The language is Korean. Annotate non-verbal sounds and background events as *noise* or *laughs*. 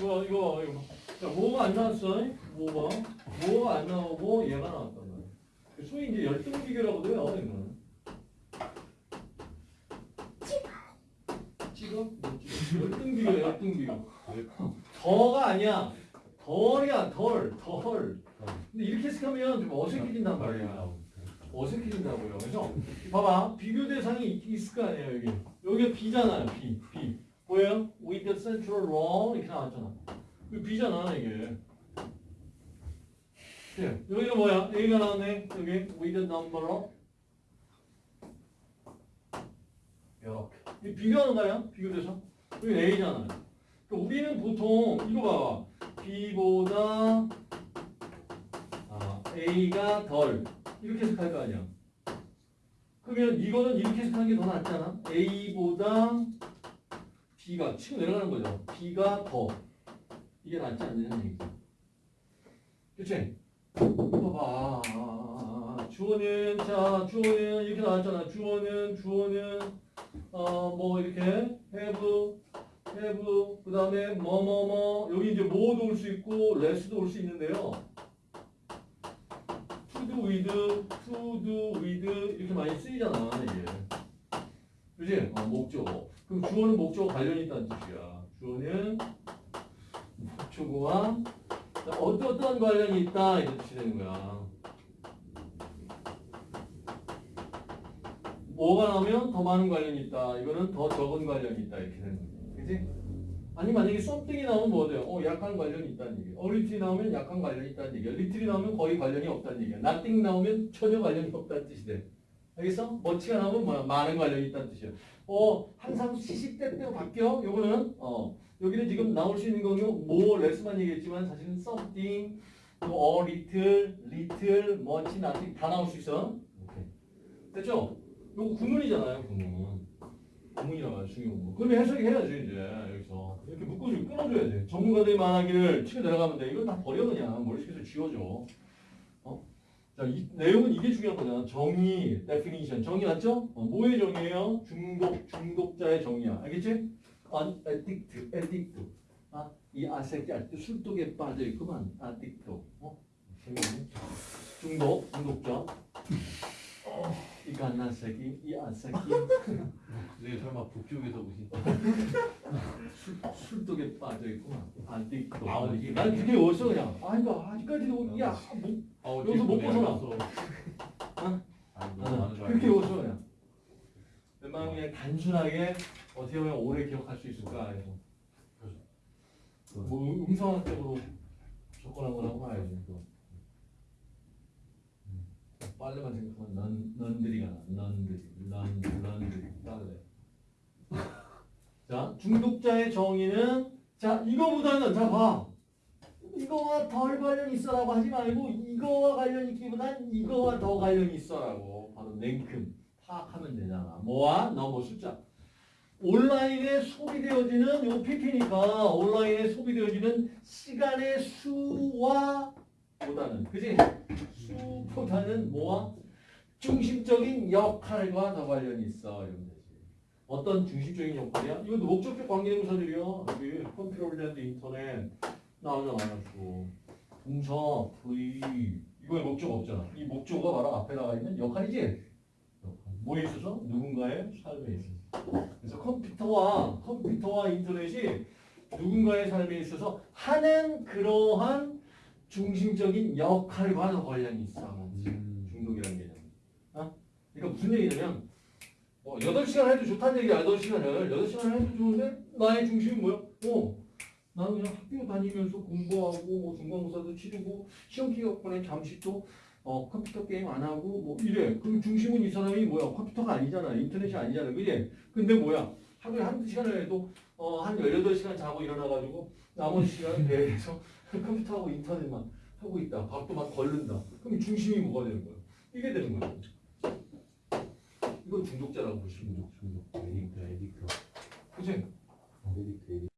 이거 이거 이거. 자, 뭐가 안 나왔어? 뭐가? 뭐가 안 나오고 얘가 나왔단 말이야. 소위 이제 열등 비교라고도 해요. 이거는. 찍어? 뭐 찍어? 열등 비교, 열등 비교. 더가 아니야. 덜이야, 덜, 덜. 근데 이렇게 해석하면 좀 어색해진단 말이야. 어색해진다고요. 그래서 봐봐 비교 대상이 있- 있을 거 아니에요 여기. 여기가 B잖아요. B, 보여요? With the central row 이렇게 나왔잖아. 이거 B잖아 이게. 네, 여기가 뭐야? A가 나왔네. 여기 with the number of 이렇게. 이 비교하는 거야? 비교 대상. 여기 A잖아요. 그러니까 우리는 보통 이거 봐봐. B보다 아, A가 덜 이렇게 해석할 거 아니야. 그러면 이거는 이렇게 해석하는 게 더 낫잖아. A보다 B가 치고 내려가는 거죠. B가 더 이게 낫지 않느냐는 얘기죠. 그치? 이거 봐. 주어는 자 주어는 이렇게 나왔잖아. 주어는 주어는 어 뭐 이렇게 have have 그 다음에 뭐 뭐 뭐 여기 이제 뭐도 올 수 있고 less도 올 수 있는데요. to do with, to do with 이렇게 많이 쓰이잖아 이게. 그지? 어, 목적어. 그럼 주어는 목적어 관련이 있다는 뜻이야. 주어는 목적어와 어떠어떠한 관련이 있다 이런 뜻이 되는 거야. 뭐가 나오면 더 많은 관련이 있다. 이거는 더 적은 관련이 있다. 이렇게 되는 거지. 그지? 아니 만약에 something이 나오면 뭐 돼요? 어 약간 관련이 있다는 a little이 나오면 약간 관련이 있다는 얘기야. little이 나오면 거의 관련이 없다는 얘기야. nothing 나오면 전혀 관련이 없다는 뜻이 돼. 알겠어? much가 나오면 뭐야? 많은 관련이 있다는 뜻이야. 어 항상 시시때때로 바뀌어. 요거는 어 여기는 지금 나올 수 있는 거는 more, less만 얘기했지만 사실은 something, 또 a little, little, much, nothing 다 나올 수 있어. 오케이. 됐죠? 요거 구문이잖아요, 구문. 구문이라고 하죠, 중요 구문. 그럼 해석이 해야지, 이제, 여기서. 이렇게 묶어주고 끊어줘야 돼. 전문가들이 말하기를 치고 내려가면 돼. 이건 다 버려, 그냥. 머릿속에서 지워줘. 어? 자, 이 내용은 이게 중요한 거잖아. 정의, definition. 정의 맞죠? 어, 뭐의 정의예요? 중독, 중독자의 정의야. 알겠지? an addict, addict. 아, 이 아새끼 아직도 술독에 빠져 있구만. addict. 어? 재밌네. 중독, 중독자. 어, 이 갓난 새끼, 이 아새끼. 네 *laughs* 설마 북쪽에서 오신 *laughs* 술, 술독에 빠져 있구만. addict. 아, 이게 난 그게 어디서 그냥. 아, 그러니까 아직까지도, 야, 뭐, 어, 여기서 못 벗어나. 어? 많은 거 그렇게 그냥. 웬만하면 그냥 단순하게 어떻게 보면 오래 기억할 수 있을까 해서. 뭐 음성학적으로 접근한 거라고 봐야지. 음. 빨래만 생각하면 넌, 넌들이가 나. 넌들이. 넌, 넌들이. 빨래. 자, 중독자의 정의는 자, 이거보다는 자 봐. 이거와 덜 관련 있어라고 하지 말고 이거와 관련 있기보단 이거와 더 관련 있어라고 바로 냉큼 파악하면 되잖아. 뭐와 너뭐 숫자. 온라인에 소비되어지는 요 PP니까 온라인에 소비되어지는 시간의 수와 보다는 그지? 수보다는 뭐와 중심적인 역할과 더 관련이 있어. 어떤 중심적인 역할이야? 이것도 목적격 관계대명사들이야. 여기 컴퓨터 랜드 인터넷 또 동사, V 이거에 목적 없잖아. 이 목적어가 바로 앞에 나가 있는 역할이지. 역할. 뭐에 있어서? 누군가의 삶에 있어서. 그래서 컴퓨터와 컴퓨터와 인터넷이 누군가의 삶에 있어서 하는 그러한 중심적인 역할과 더 관련이 있어. 음. 중독이라는 개념. 어? 그러니까 무슨 얘기냐면 뭐 8시간 해도 좋다는 얘기야. 8시간을. 8시간 해도 좋은데 나의 중심은 뭐야? 어. 나는 그냥 학교 다니면서 공부하고 뭐 중간고사도 치르고 시험 기간에 잠시 또 어, 컴퓨터 게임 안 하고 뭐 이래. 그럼 중심은 이 사람이 뭐야? 컴퓨터가 아니잖아. 인터넷이 아니잖아. 그지? 근데 뭐야? 하루에 한두 시간을 해도 어, 한 18시간 자고 일어나가지고 나머지 시간은 배에서 *laughs* 컴퓨터하고 인터넷만 하고 있다. 밥도 막 걸른다. 그럼 중심이 뭐가 되는 거야? 이게 되는 거야. 이건 중독자라고 보시면 중독 중독 addict addict 그치? addict addict